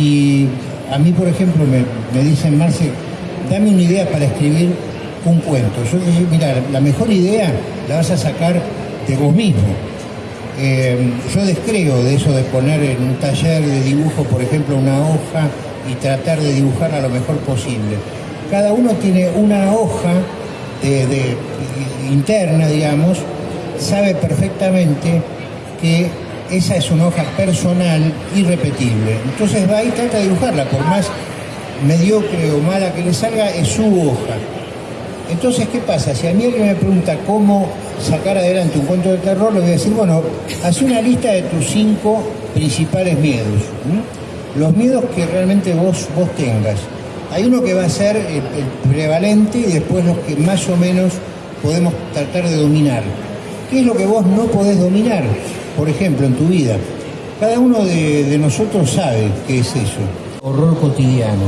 si a mí, por ejemplo, me, me dicen, Marce, dame una idea para escribir un cuento. Yo digo, mira, la mejor idea la vas a sacar de vos mismo. Eh, yo descreo de eso de poner en un taller de dibujo, por ejemplo, una hoja y tratar de dibujarla lo mejor posible. Cada uno tiene una hoja interna, digamos, sabe perfectamente que esa es una hoja personal irrepetible. Entonces va y trata de dibujarla, por más mediocre o mala que le salga, es su hoja. Entonces, ¿qué pasa? Si a mí alguien me pregunta cómo sacar adelante un cuento de terror, le voy a decir, bueno, haz una lista de tus cinco principales miedos. Los miedos que realmente vos, vos tengas. Hay uno que va a ser el prevalente y después los que más o menos podemos tratar de dominar. ¿Qué es lo que vos no podés dominar? Por ejemplo, en tu vida. Cada uno de, nosotros sabe qué es eso. Horror cotidiano.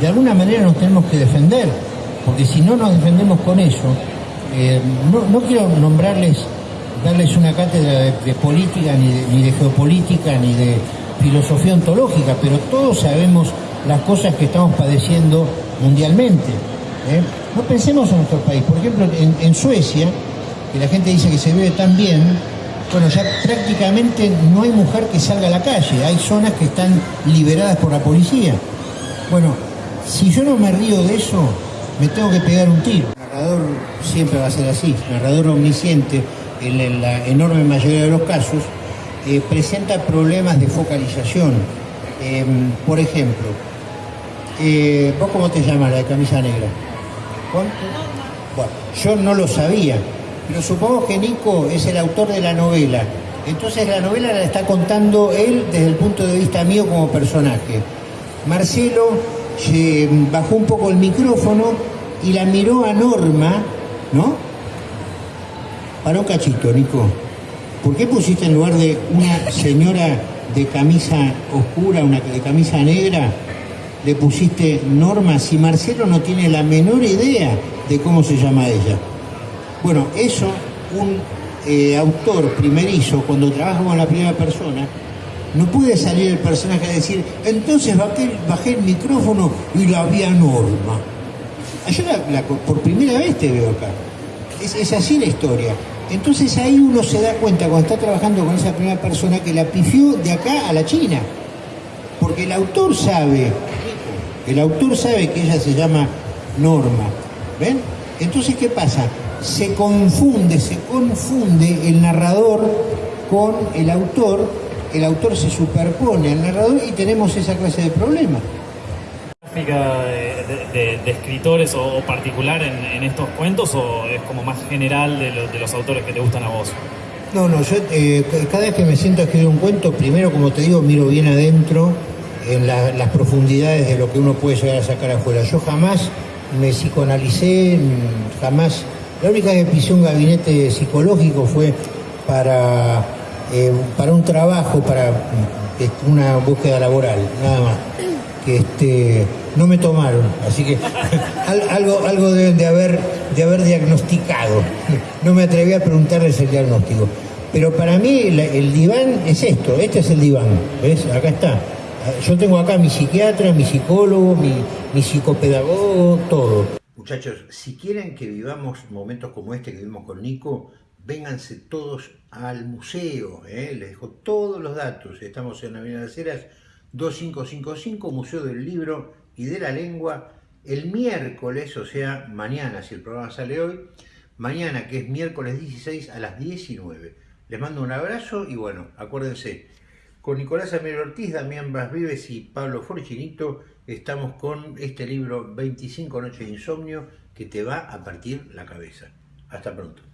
De alguna manera nos tenemos que defender, porque si no nos defendemos con eso, eh, no, quiero nombrarles, darles una cátedra de, política, ni de, ni de geopolítica, ni de filosofía ontológica, pero todos sabemos las cosas que estamos padeciendo mundialmente. ¿eh? No pensemos en nuestro país. Por ejemplo, en Suecia, que la gente dice que se vive tan bien, bueno, ya prácticamente no hay mujer que salga a la calle, hay zonas que están liberadas por la policía. Bueno, si yo no me río de eso, me tengo que pegar un tiro. El narrador siempre va a ser así, narrador omnisciente, en la- en la enorme mayoría de los casos, eh, presenta problemas de focalización. Eh, por ejemplo, eh, ¿vos cómo te llamas la de camisa negra? ¿Cuánto? Bueno, yo no lo sabía, pero supongo que Nico es el autor de la novela. Entonces la novela la está contando él desde el punto de vista mío como personaje. Marcelo bajó un poco el micrófono y la miró a Norma, ¿no? Para un cachito, Nico. ¿Por qué pusiste en lugar de una señora de camisa oscura, una de camisa negra, le pusiste Norma si Marcelo no tiene la menor idea de cómo se llama ella? Bueno, eso un eh, autor primerizo, cuando trabaja con la primera persona, no puede salir el personaje a decir, entonces bajé, el micrófono y la vi a Norma. Yo por primera vez te veo acá. Es, es así la historia. Entonces ahí uno se da cuenta cuando está trabajando con esa primera persona que la pifió de acá a la China. Porque el autor sabe, el autor sabe que ella se llama Norma. ¿Ven? Entonces, ¿qué pasa? Se confunde, se confunde el narrador con el autor, el autor se superpone al narrador y tenemos esa clase de problema. gráfica de, de- de- escritores o, o particular en, en estos cuentos o es como más general de, lo- de los autores que te gustan a vos? No, no, yo eh, cada vez que me siento a escribir un cuento, primero, como te digo, miro bien adentro, en la- las profundidades de lo que uno puede llegar a sacar afuera. Yo jamás me psicoanalicé, jamás. La única que pisé un gabinete psicológico fue para, eh, para un trabajo, para este, una búsqueda laboral, nada más. Que este, no me tomaron, así que al- algo, algo deben de haber, de haber diagnosticado. No me atreví a preguntarles el diagnóstico. Pero para mí la- el diván es esto, este es el diván, ¿ves? Acá está. Yo tengo acá mi psiquiatra, mi psicólogo, mi, mi psicopedagogo, todo. Muchachos, si quieren que vivamos momentos como este que vivimos con Nico, vénganse todos al museo, ¿eh? les dejo todos los datos. Estamos en Avenida de las Heras 2555, Museo del Libro y de la Lengua, el miércoles, o sea, mañana, si el programa sale hoy, mañana que es miércoles 16 a las 19. Les mando un abrazo y bueno, acuérdense, con Nicolás Amir Ortiz, Damián Vives y Pablo Forchinito estamos con este libro 25 noches de insomnio que te va a partir la cabeza. Hasta pronto.